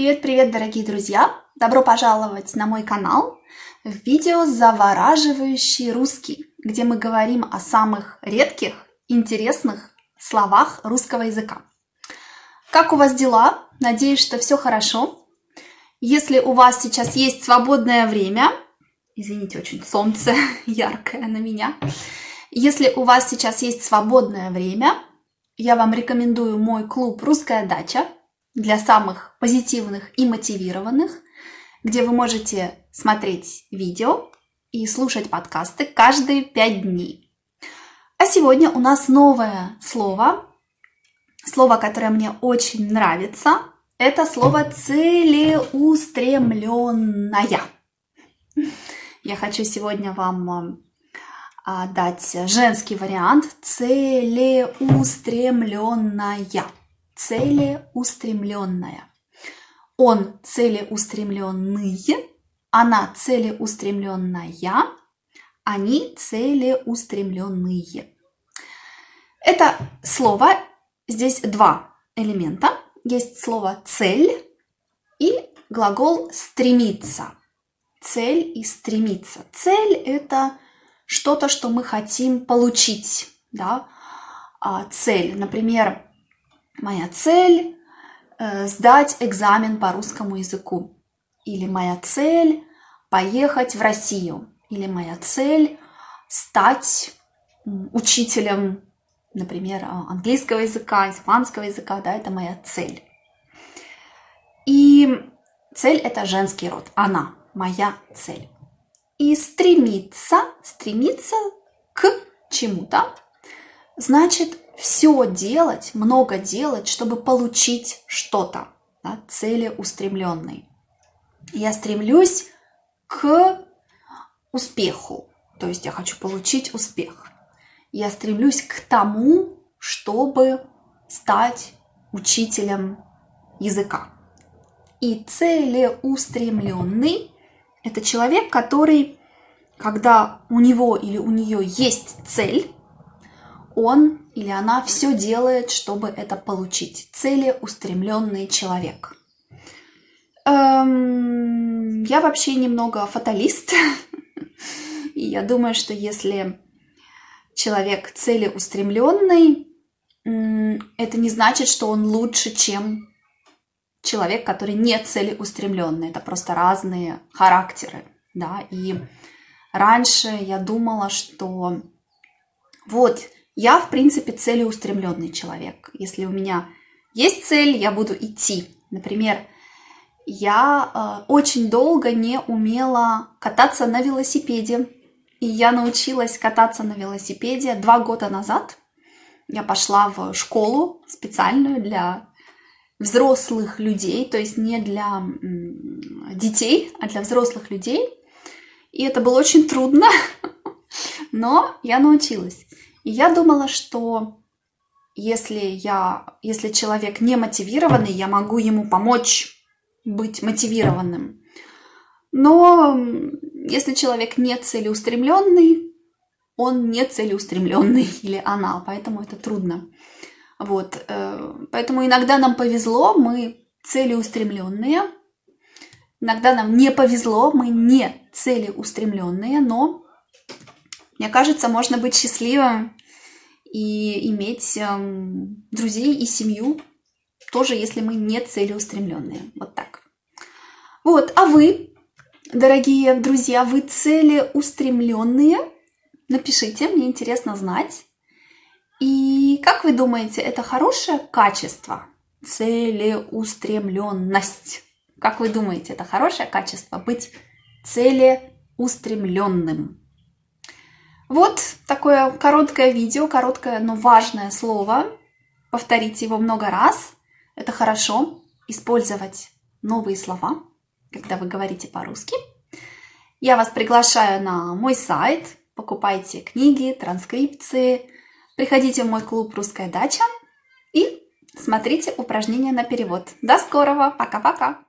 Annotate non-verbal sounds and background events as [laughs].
Привет-привет, дорогие друзья! Добро пожаловать на мой канал в видео «Завораживающий русский», где мы говорим о самых редких, интересных словах русского языка. Как у вас дела? Надеюсь, что все хорошо. Если у вас сейчас есть свободное время, извините, очень солнце [laughs] яркое на меня, если у вас сейчас есть свободное время, я вам рекомендую мой клуб «Русская дача», для самых позитивных и мотивированных, где вы можете смотреть видео и слушать подкасты каждые пять дней. А сегодня у нас новое слово, слово, которое мне очень нравится, это слово целеустремленная. Я хочу сегодня вам а, дать женский вариант целеустремленная целеустремленная. Он целеустремленный, она целеустремленная, они целеустремленные. Это слово, здесь два элемента. Есть слово «цель» и глагол «стремиться». Цель и стремиться. Цель – это что-то, что мы хотим получить. Да? А цель, например, Моя цель э, сдать экзамен по русскому языку. Или моя цель поехать в Россию. Или моя цель стать учителем, например, а, английского языка, испанского языка, да, это моя цель. И цель это женский род, она, моя цель. И стремиться, стремиться к чему-то, значит все делать, много делать, чтобы получить что-то, да, целеустремленный. Я стремлюсь к успеху, то есть я хочу получить успех. Я стремлюсь к тому, чтобы стать учителем языка. И целеустремленный – это человек, который, когда у него или у нее есть цель, он или она все делает, чтобы это получить. Целеустремленный человек. Эм, я вообще немного фаталист. [laughs] И я думаю, что если человек целеустремленный, это не значит, что он лучше, чем человек, который не целеустремленный. Это просто разные характеры. Да? И раньше я думала, что вот я, в принципе, целеустремленный человек. Если у меня есть цель, я буду идти. Например, я э, очень долго не умела кататься на велосипеде. И я научилась кататься на велосипеде два года назад. Я пошла в школу специальную для взрослых людей, то есть не для детей, а для взрослых людей. И это было очень трудно, [laughs] но я научилась. И я думала, что если, я, если человек не мотивированный, я могу ему помочь быть мотивированным. Но если человек не целеустремленный, он не целеустремленный [laughs] или она, поэтому это трудно. Вот, э, поэтому иногда нам повезло, мы целеустремленные, иногда нам не повезло, мы не целеустремленные, но мне кажется, можно быть счастливым и иметь эм, друзей и семью, тоже если мы не целеустремленные. Вот так. Вот, а вы, дорогие друзья, вы целеустремленные? Напишите, мне интересно знать. И как вы думаете, это хорошее качество? Целеустремленность. Как вы думаете, это хорошее качество быть целеустремленным? Вот такое короткое видео, короткое, но важное слово. Повторите его много раз. Это хорошо. Использовать новые слова, когда вы говорите по-русски. Я вас приглашаю на мой сайт. Покупайте книги, транскрипции. Приходите в мой клуб «Русская дача» и смотрите упражнения на перевод. До скорого! Пока-пока!